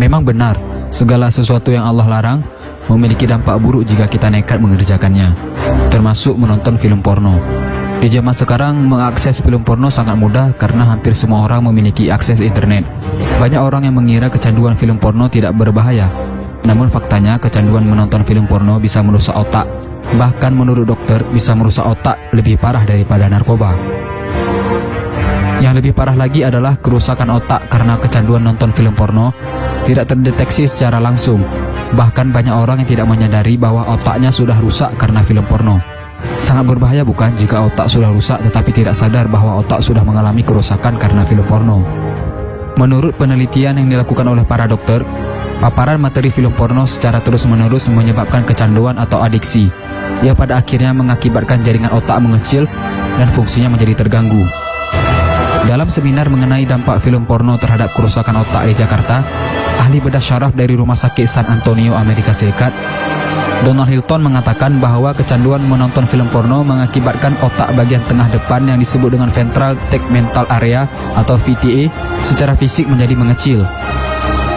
Memang benar, segala sesuatu yang Allah larang memiliki dampak buruk jika kita nekat mengerjakannya, termasuk menonton film porno. Di zaman sekarang, mengakses film porno sangat mudah karena hampir semua orang memiliki akses internet. Banyak orang yang mengira kecanduan film porno tidak berbahaya. Namun faktanya, kecanduan menonton film porno bisa merusak otak. Bahkan menurut dokter, bisa merusak otak lebih parah daripada narkoba. Yang lebih parah lagi adalah kerusakan otak karena kecanduan nonton film porno tidak terdeteksi secara langsung. Bahkan banyak orang yang tidak menyadari bahwa otaknya sudah rusak karena film porno. Sangat berbahaya bukan jika otak sudah rusak tetapi tidak sadar bahwa otak sudah mengalami kerusakan karena film porno. Menurut penelitian yang dilakukan oleh para dokter, paparan materi film porno secara terus-menerus menyebabkan kecanduan atau adiksi, yang pada akhirnya mengakibatkan jaringan otak mengecil dan fungsinya menjadi terganggu. Dalam seminar mengenai dampak film porno terhadap kerusakan otak di Jakarta, ahli bedah syaraf dari Rumah Sakit San Antonio, Amerika Serikat, Donald Hilton mengatakan bahwa kecanduan menonton film porno mengakibatkan otak bagian tengah depan yang disebut dengan ventral tegmental area atau VTA secara fisik menjadi mengecil.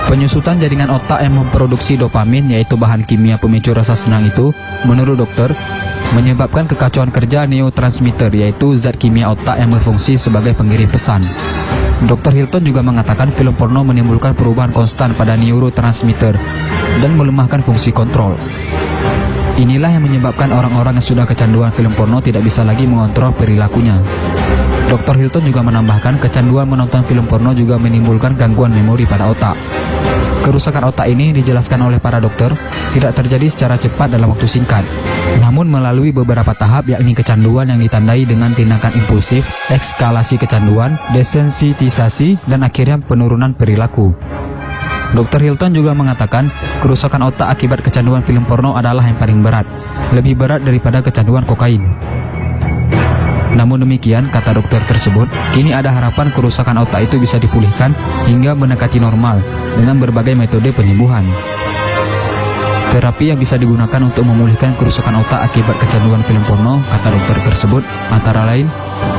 Penyusutan jaringan otak yang memproduksi dopamin yaitu bahan kimia pemicu rasa senang itu, menurut dokter, menyebabkan kekacauan kerja neurotransmitter yaitu zat kimia otak yang berfungsi sebagai pengirim pesan. Dr. Hilton juga mengatakan film porno menimbulkan perubahan konstan pada neurotransmitter dan melemahkan fungsi kontrol. Inilah yang menyebabkan orang-orang yang sudah kecanduan film porno tidak bisa lagi mengontrol perilakunya. Dr. Hilton juga menambahkan kecanduan menonton film porno juga menimbulkan gangguan memori pada otak. Kerusakan otak ini dijelaskan oleh para dokter tidak terjadi secara cepat dalam waktu singkat, namun melalui beberapa tahap yakni kecanduan yang ditandai dengan tindakan impulsif, ekskalasi kecanduan, desensitisasi, dan akhirnya penurunan perilaku. Dr. Hilton juga mengatakan kerusakan otak akibat kecanduan film porno adalah yang paling berat, lebih berat daripada kecanduan kokain. Namun demikian, kata dokter tersebut, kini ada harapan kerusakan otak itu bisa dipulihkan hingga mendekati normal dengan berbagai metode penyembuhan. Terapi yang bisa digunakan untuk memulihkan kerusakan otak akibat kecanduan film porno, kata dokter tersebut, antara lain,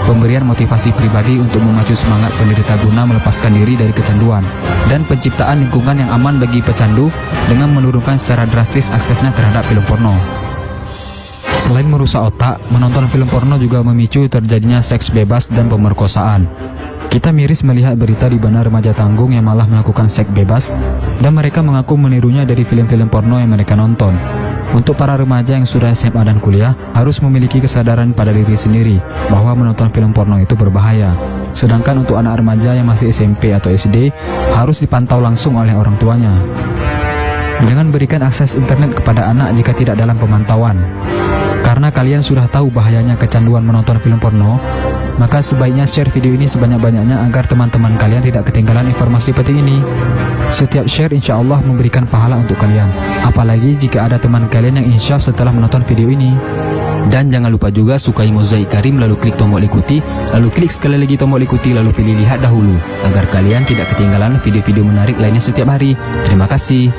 pemberian motivasi pribadi untuk memacu semangat penderita guna melepaskan diri dari kecanduan, dan penciptaan lingkungan yang aman bagi pecandu dengan menurunkan secara drastis aksesnya terhadap film porno. Selain merusak otak, menonton film porno juga memicu terjadinya seks bebas dan pemerkosaan. Kita miris melihat berita di mana remaja tanggung yang malah melakukan seks bebas dan mereka mengaku menirunya dari film-film porno yang mereka nonton. Untuk para remaja yang sudah SMA dan kuliah, harus memiliki kesadaran pada diri sendiri bahwa menonton film porno itu berbahaya. Sedangkan untuk anak remaja yang masih SMP atau SD, harus dipantau langsung oleh orang tuanya. Jangan berikan akses internet kepada anak jika tidak dalam pemantauan. Kalian sudah tahu bahayanya kecanduan menonton film porno, maka sebaiknya share video ini sebanyak-banyaknya agar teman-teman kalian tidak ketinggalan informasi penting ini. Setiap share insya Allah memberikan pahala untuk kalian. Apalagi jika ada teman kalian yang insyaf setelah menonton video ini. Dan jangan lupa juga sukai mozaik karim lalu klik tombol ikuti, lalu klik sekali lagi tombol ikuti lalu pilih lihat dahulu, agar kalian tidak ketinggalan video-video menarik lainnya setiap hari. Terima kasih.